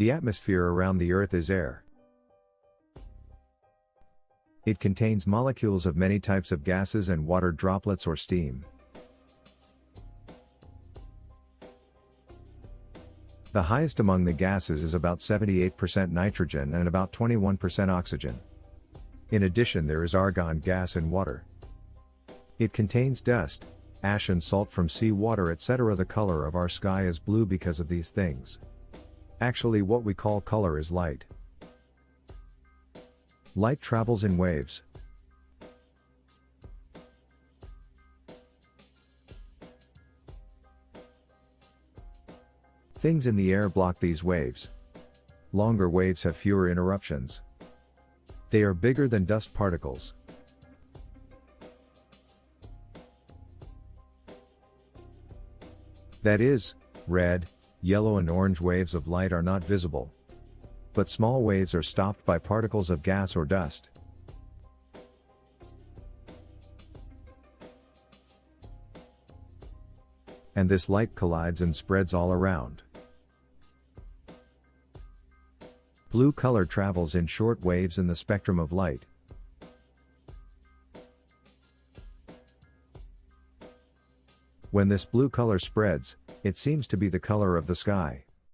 The atmosphere around the Earth is air. It contains molecules of many types of gases and water droplets or steam. The highest among the gases is about 78% nitrogen and about 21% oxygen. In addition there is argon gas in water. It contains dust, ash and salt from sea water etc. The color of our sky is blue because of these things. Actually what we call color is light. Light travels in waves. Things in the air block these waves. Longer waves have fewer interruptions. They are bigger than dust particles. That is, red, yellow and orange waves of light are not visible. But small waves are stopped by particles of gas or dust. And this light collides and spreads all around. Blue color travels in short waves in the spectrum of light. When this blue color spreads, it seems to be the color of the sky.